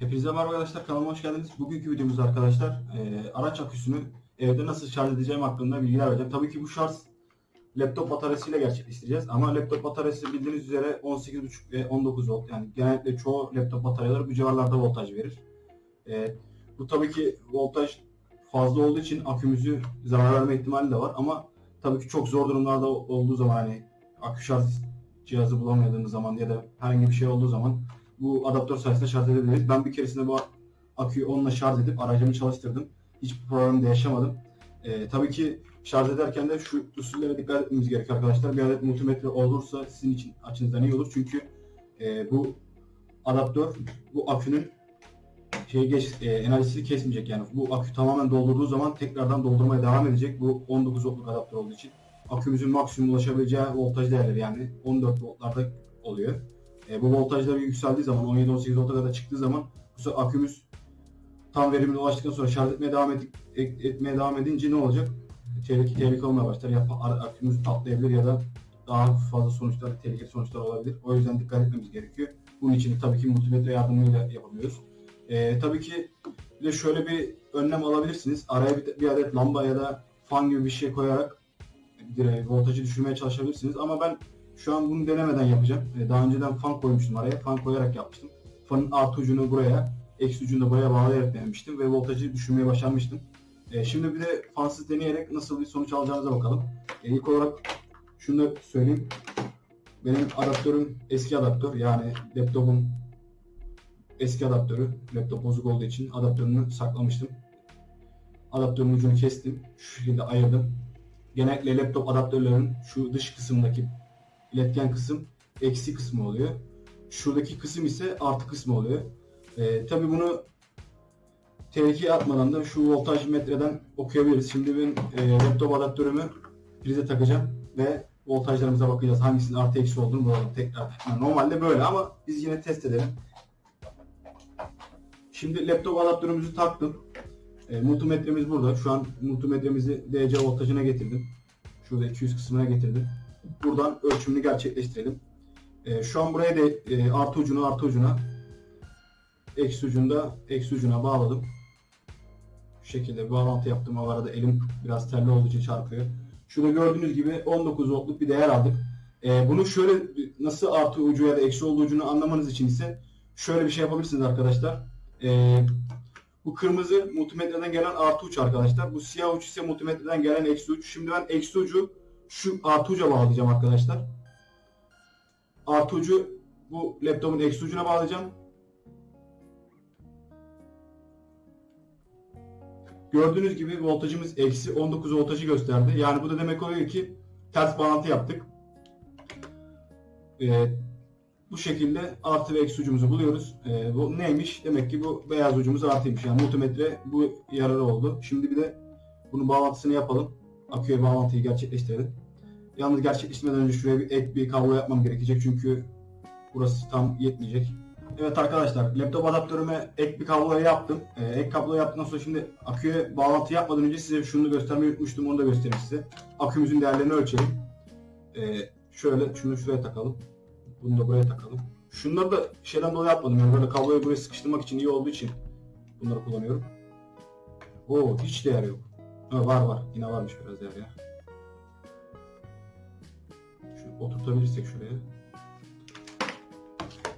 Hepinize merhaba arkadaşlar kanalıma hoş geldiniz. Bugünkü videomuzda arkadaşlar e, araç aküsünü evde nasıl şarj edeceğim hakkında bilgiler vereceğim. Tabii ki bu şarj laptop bataryasıyla gerçekleştireceğiz ama laptop bataryası bildiğiniz üzere 18.5 ve 19 volt yani genellikle çoğu laptop bataryaları bu civarlarda voltaj verir. E, bu tabii ki voltaj fazla olduğu için akümüzü zarar verme ihtimali de var ama tabii ki çok zor durumlarda olduğu zaman hani akü şarj cihazı bulamadığımız zaman ya da herhangi bir şey olduğu zaman bu adaptör sayesinde şarj edebiliriz. Ben bir keresinde bu aküyü onunla şarj edip aracımı çalıştırdım. Hiçbir problem de yaşamadım. Ee, tabii ki şarj ederken de şu usullere dikkat etmemiz gerekiyor arkadaşlar. Bir adet multimetre olursa sizin için açınızdan iyi olur. Çünkü e, bu adaptör bu akünün şey geç, e, enerjisini kesmeyecek yani. Bu akü tamamen doldurduğu zaman tekrardan doldurmaya devam edecek. Bu 19 voltluk adaptör olduğu için akümüzün maksimum ulaşabileceği voltaj değerleri yani 14 voltlarda oluyor. E, bu voltajlar yükseldiği zaman 17-18 volta kadar çıktığı zaman bu sefer akümüz tam verimine ulaştıktan sonra şarj etmeye devam edip, et- etmeye devam edince ne olacak? Tehlike, tehlike olmaya başlar. Ya akümüz patlayabilir ya da daha fazla sonuçlar, tehlikeli sonuçlar olabilir. O yüzden dikkat etmemiz gerekiyor. Bunun için tabii ki multimetre yardımıyla yapabiliyoruz. E, tabii ki bir de şöyle bir önlem alabilirsiniz. Araya bir, bir adet lamba ya da fan gibi bir şey koyarak direği, voltajı düşürmeye çalışabilirsiniz. Ama ben şu an bunu denemeden yapacağım. E, Daha önceden fan koymuştum araya. Fan koyarak yapmıştım. Fanın artı ucunu buraya, eksi ucunu da buraya bağlayarak denemiştim ve voltajı düşürmeye başarmıştım. E, Şimdi bir de fansız deneyerek nasıl bir sonuç alacağımıza bakalım. E, İlk olarak şunu da söyleyeyim. Benim adaptörüm eski adaptör. Yani laptopum eski adaptörü. Laptop bozuk olduğu için adaptörünü saklamıştım. Adaptörün ucunu kestim. Şu şekilde ayırdım. Genellikle laptop adaptörlerin şu dış kısımdaki iletken kısım eksi kısmı oluyor. Şuradaki kısım ise artı kısmı oluyor. Ee, Tabi bunu tehlikeye atmadan da şu voltaj metreden okuyabiliriz. Şimdi ben e, laptop adaptörümü prize takacağım ve voltajlarımıza bakacağız. Hangisinin artı eksi olduğunu bulalım tekrar. Yani normalde böyle ama biz yine test edelim. Şimdi laptop adaptörümüzü taktım. E, multimetremiz burada. Şu an multimetremizi DC voltajına getirdim. Şurada 200 kısmına getirdim. Buradan ölçümünü gerçekleştirelim. E, şu an buraya da e, artı ucunu artı ucuna eksi ucunda eksi ucuna bağladım. Şu şekilde bağlantı yaptım. O arada elim biraz terli olduğu için çarpıyor. Şurada gördüğünüz gibi 19 voltluk bir değer aldık. E, bunu şöyle nasıl artı ucu ya da eksi olduğu ucunu anlamanız için ise şöyle bir şey yapabilirsiniz arkadaşlar. E, bu kırmızı multimetreden gelen artı uç arkadaşlar. Bu siyah uç ise multimetreden gelen eksi uç. Şimdi ben eksi ucu şu artı uca bağlayacağım arkadaşlar. Artı ucu bu laptopun eksi ucuna bağlayacağım. Gördüğünüz gibi voltajımız eksi 19 voltajı gösterdi. Yani bu da demek oluyor ki ters bağlantı yaptık. Ee, bu şekilde artı ve eksi ucumuzu buluyoruz. Ee, bu neymiş? Demek ki bu beyaz ucumuz artıymış. Yani multimetre bu yararı oldu. Şimdi bir de bunun bağlantısını yapalım. Aküye bağlantıyı gerçekleştirelim. Yalnız gerçekleştirmeden önce şuraya bir ek bir kablo yapmam gerekecek çünkü burası tam yetmeyecek. Evet arkadaşlar laptop adaptörüme ek bir kablo yaptım. Ee, ek kablo yaptıktan sonra şimdi aküye bağlantı yapmadan önce size şunu göstermeyi unutmuştum onu da göstereyim size. Akümüzün değerlerini ölçelim. Ee, şöyle şunu şuraya takalım. Bunu da buraya takalım. Şunları da şeyden dolayı yapmadım yani böyle kabloyu buraya sıkıştırmak için iyi olduğu için bunları kullanıyorum. Oo hiç değer yok. Ha, var var yine varmış biraz değer ya. Oturtabilirsek şuraya.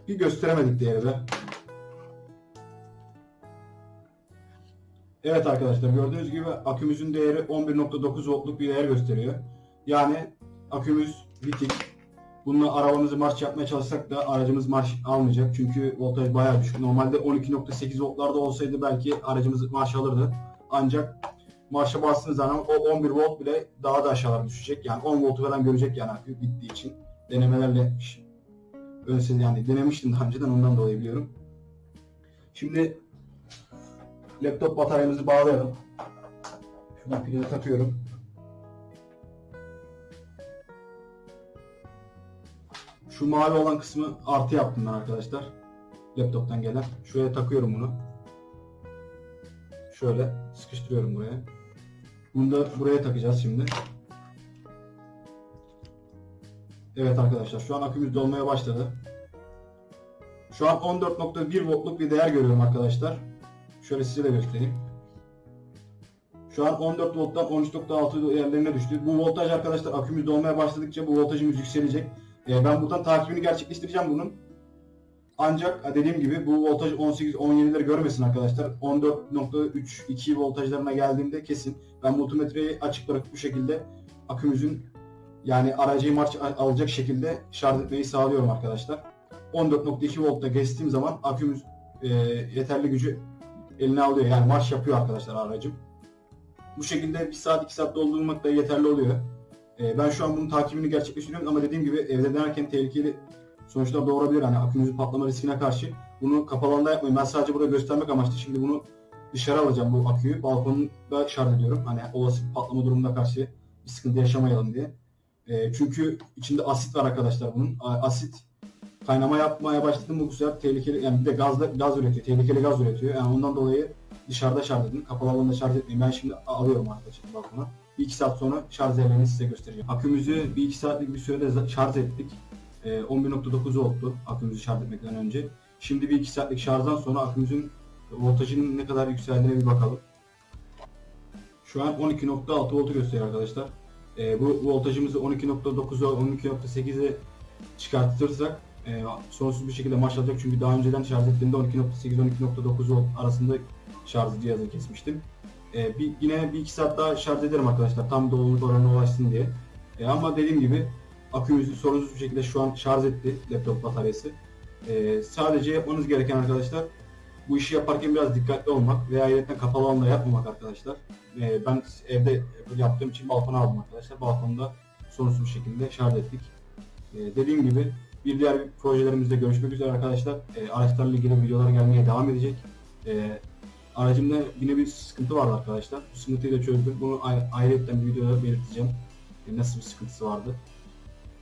Bir gösteremedik değeri de. Evet arkadaşlar gördüğünüz gibi akümüzün değeri 11.9 voltluk bir değer gösteriyor. Yani akümüz bitik. Bununla arabamızı marş yapmaya çalışsak da aracımız marş almayacak. Çünkü voltaj bayağı düşük. Normalde 12.8 voltlarda olsaydı belki aracımız marş alırdı. Ancak marşa bastığınız zaman o 11 volt bile daha da aşağılara düşecek. Yani 10 voltu falan görecek yani akü bittiği için. Denemelerle Öyleyse yani denemiştim daha önceden ondan dolayı biliyorum. Şimdi laptop bataryamızı bağlayalım. Şuradan pilini takıyorum. Şu mavi olan kısmı artı yaptım ben arkadaşlar. Laptoptan gelen. Şuraya takıyorum bunu. Şöyle sıkıştırıyorum buraya. Bunu da buraya takacağız şimdi. Evet arkadaşlar şu an akümüz dolmaya başladı. Şu an 14.1 voltluk bir değer görüyorum arkadaşlar. Şöyle size de göstereyim. Şu an 14 volttan 13.6 değerlerine düştü. Bu voltaj arkadaşlar akümüz dolmaya başladıkça bu voltajımız yükselecek. Ee, ben buradan takibini gerçekleştireceğim bunun. Ancak dediğim gibi bu voltaj 18-17'leri görmesin arkadaşlar. 14.32 voltajlarına geldiğimde kesin ben multimetreyi açık bırakıp bu şekilde akümüzün yani aracıyı marş alacak şekilde şarj etmeyi sağlıyorum arkadaşlar. 14.2 voltta geçtiğim zaman akümüz e, yeterli gücü eline alıyor. Yani marş yapıyor arkadaşlar aracım. Bu şekilde 1 saat 2 saat doldurmak da yeterli oluyor. E, ben şu an bunun takibini gerçekleştiriyorum ama dediğim gibi evde denerken tehlikeli sonuçlar doğurabilir. Hani akümüzün patlama riskine karşı bunu kapalı alanda yapmayın. Ben sadece burada göstermek amaçlı şimdi bunu dışarı alacağım bu aküyü. Balkonda şarj ediyorum. Hani olası patlama durumuna karşı bir sıkıntı yaşamayalım diye. E, çünkü içinde asit var arkadaşlar bunun. Asit kaynama yapmaya başladı bu sefer tehlikeli yani bir de gazla, gaz üretiyor. Tehlikeli gaz üretiyor. Yani ondan dolayı dışarıda şarj edin. Kapalı alanda şarj etmeyin. Ben şimdi alıyorum arkadaşlar balkona. Bir iki saat sonra şarj yerlerini size göstereceğim. Akümüzü bir iki saatlik bir sürede şarj ettik. Ee, 11.9 volttu akümüzü şarj etmekten önce. Şimdi bir iki saatlik şarjdan sonra akümüzün voltajının ne kadar yükseldiğine bir bakalım. Şu an 12.6 voltu gösteriyor arkadaşlar. Ee, bu voltajımızı 12.9'a 12.8'e çıkartırsak e, sonsuz bir şekilde marş alacak. Çünkü daha önceden şarj ettiğimde 12.8-12.9 volt arasında şarj cihazını kesmiştim. E, bir, yine bir iki saat daha şarj ederim arkadaşlar. Tam doluluk oranına ulaşsın diye. E, ama dediğim gibi akümüzü sorunsuz bir şekilde şu an şarj etti laptop bataryası. E, sadece yapmanız gereken arkadaşlar bu işi yaparken biraz dikkatli olmak veya ayrıca kapalı alanda yapmamak arkadaşlar. E, ben evde yaptığım için balkona aldım arkadaşlar. Balkonda sorunsuz bir şekilde şarj ettik. E, dediğim gibi bir diğer projelerimizde görüşmek üzere arkadaşlar. E, araçlarla ilgili videolar gelmeye devam edecek. E, aracımda yine bir sıkıntı vardı arkadaşlar. Bu sıkıntıyı da çözdüm. Bunu ay- ayrıca bir videoda belirteceğim. E, nasıl bir sıkıntısı vardı.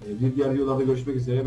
E, bir diğer videolarda görüşmek üzere.